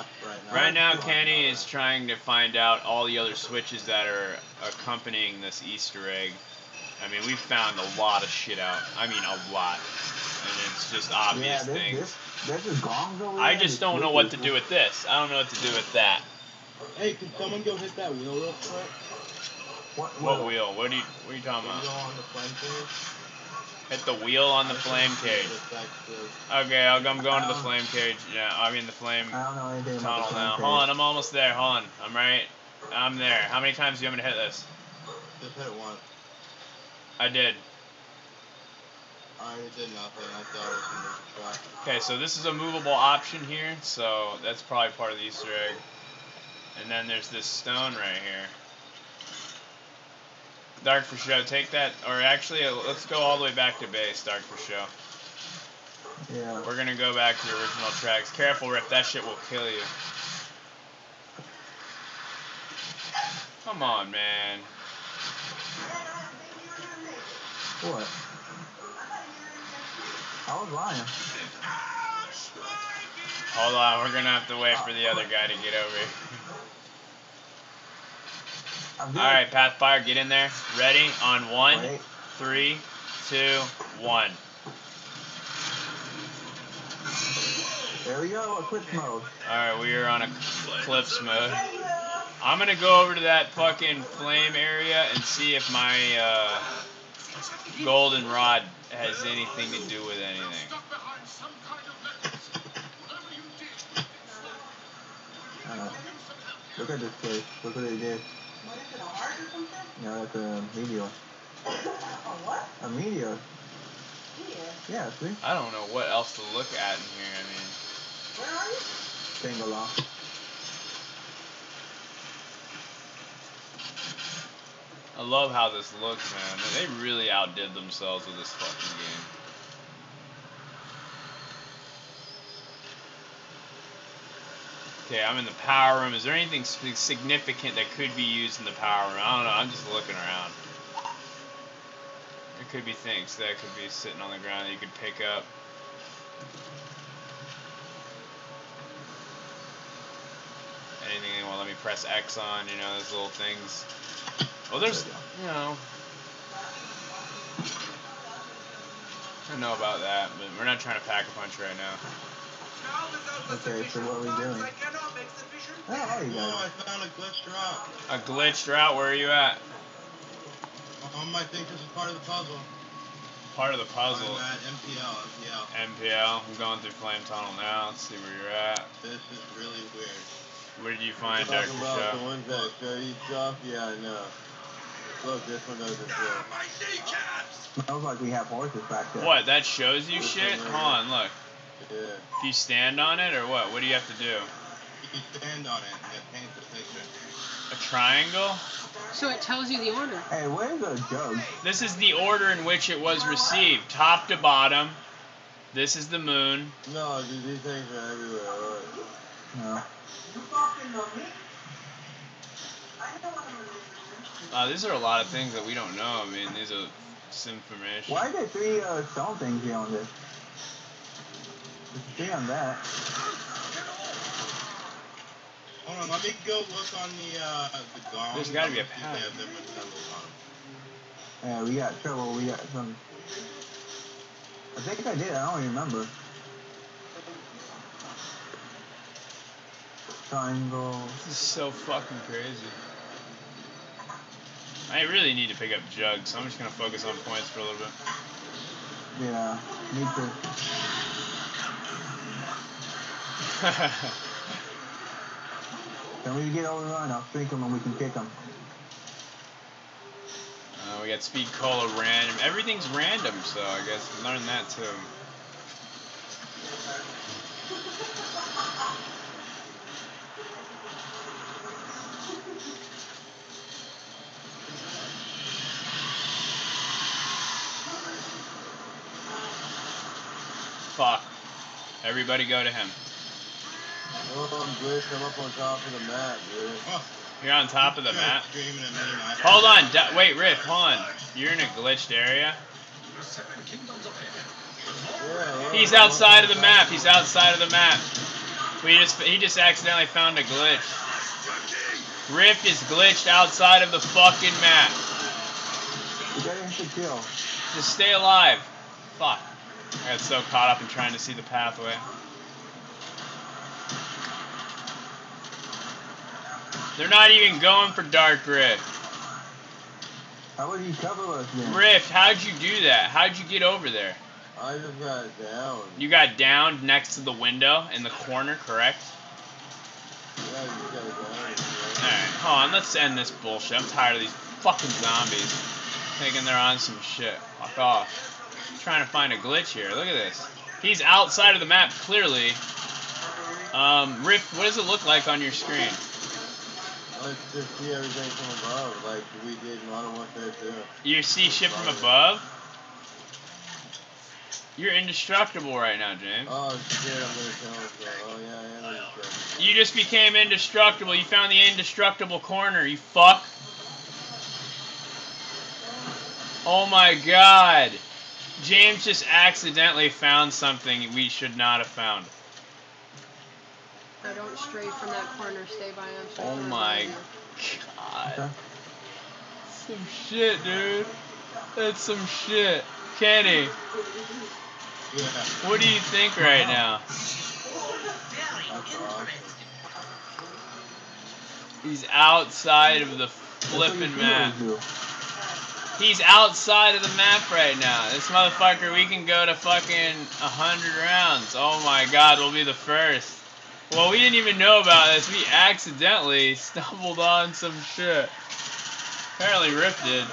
map right now. Right now, Kenny is trying to find out all the other switches that are accompanying this Easter egg. I mean, we've found a lot of shit out. I mean, a lot. And it's just obvious yeah, this, things. this, there's just gongs over I just don't know what to do with this. I don't know what to do with that. Hey, can someone go hit that wheel real quick? What, What wheel? What are you, what are you talking Can you go about? on the flame cage? Hit the wheel on the flame cage. Okay, I'll, I'm going to the flame cage. Yeah, I mean the flame I don't know anything about tunnel the now. flame Hold on. I'm almost there. Hold on. I'm right. I'm there. How many times do you want me to hit this? Just hit it once. I did. I did nothing. I thought it was gonna make a shot. Okay, so this is a movable option here, so that's probably part of the Easter egg. And then there's this stone right here. Dark for show, take that, or actually, uh, let's go all the way back to base, Dark for show. Yeah. We're gonna go back to the original tracks. Careful, Rip, that shit will kill you. Come on, man. What? I was lying. Hold on, we're gonna have to wait for the other guy to get over here. Good. Alright, Pathfire, get in there. Ready? On one, Wait. three, two, one. There we go. Eclipse mode. Alright, we are on eclipse mode. I'm gonna go over to that fucking flame area and see if my uh, golden rod has anything to do with anything. Uh, look at this place. Look what they did. Yeah, that's a meteor. A what? A meteor. Meteor? Yeah, see? I don't know what else to look at in here. I mean, Bangalore. I love how this looks, man. They really outdid themselves with this fucking game. Okay, I'm in the power room. Is there anything significant that could be used in the power room? I don't know. I'm just looking around. There could be things that could be sitting on the ground that you could pick up. Anything they want to let me press X on, you know, those little things. Well, there's, you know, I don't know about that, but we're not trying to pack a punch right now. Okay, so what are we doing? Oh, there you Oh, go. I found a glitch drop. A glitched route. Where are you at? Um, I think this is part of the puzzle. Part of the puzzle. I'm at MPL, MPL. MPL. I'm going through Flame Tunnel now. Let's see where you're at. This is really weird. What did you find, Dr. Talking about the ones that show you stuff? Yeah, I know. Look, this one does it too. Sounds like we have horses back there. What? That shows you shit? Hold on, look. Yeah. If you stand on it or what? What do you have to do? You stand on it and it paints the picture. A triangle? So it tells you the order. Hey, where's the jug? This is the order in which it was received, top to bottom. This is the moon. No, dude, these things are everywhere. Look. No. Uh, these are a lot of things that we don't know. I mean, these are some information. Why are there three uh, stone things here on this? There's three on that. Hold on, let me go look on the uh the gong. There's gotta be a See if they pattern. have different symbols on 'em. Yeah, we got trouble. We got some. I think I did. I don't remember. Triangle. This is so fucking crazy. I really need to pick up jugs, so I'm just gonna focus on points for a little bit. Yeah, me too. Can we get over run? I'll shrink them and we can kick them. Uh, we got speed cola random. Everything's random, so I guess learn that too. Fuck. Everybody go to him. Oh, I'm. I'm up on top of the map, dude. Oh, You're on top of the you're map. Screaming at me, and I- Hold on, d- wait, Rift, hold on. You're in a glitched area. Yeah, He's outside of the map. He's outside of the map. We just he just accidentally found a glitch. Rift is glitched outside of the fucking map. You gotta hit the. Just stay alive. Fuck. I got so caught up in trying to see the pathway. They're not even going for Dark Rift. How would he cover us then? Rift, how'd you do that? How'd you get over there? I just got down. You got downed next to the window in the corner, correct? Yeah, you got down. Alright, hold on, let's end this bullshit. I'm tired of these fucking zombies thinking they're on some shit. Fuck off. trying to find a glitch here. Look at this. He's outside of the map, clearly. Um, Rift, what does it look like on your screen? Let's just see everything from above, like we did in Modern Warfare 2. You see shit from above? You're indestructible right now, James. Oh shit, I'm gonna kill myself. Oh yeah, I am indestructible. You just became indestructible. You found the indestructible corner, you fuck. Oh my god. James just accidentally found something we should not have found. I don't stray from that corner. Stay by him. Oh stay Oh my god. Okay. Some shit, dude. That's some shit. Kenny, Yeah, what do you think right now? He's outside of the flipping you map. He's outside of the map right now. This motherfucker, we can go to fucking 100 rounds. Oh my god, we'll be the first. Well, we didn't even know about this. We accidentally stumbled on some shit. Apparently Rip did.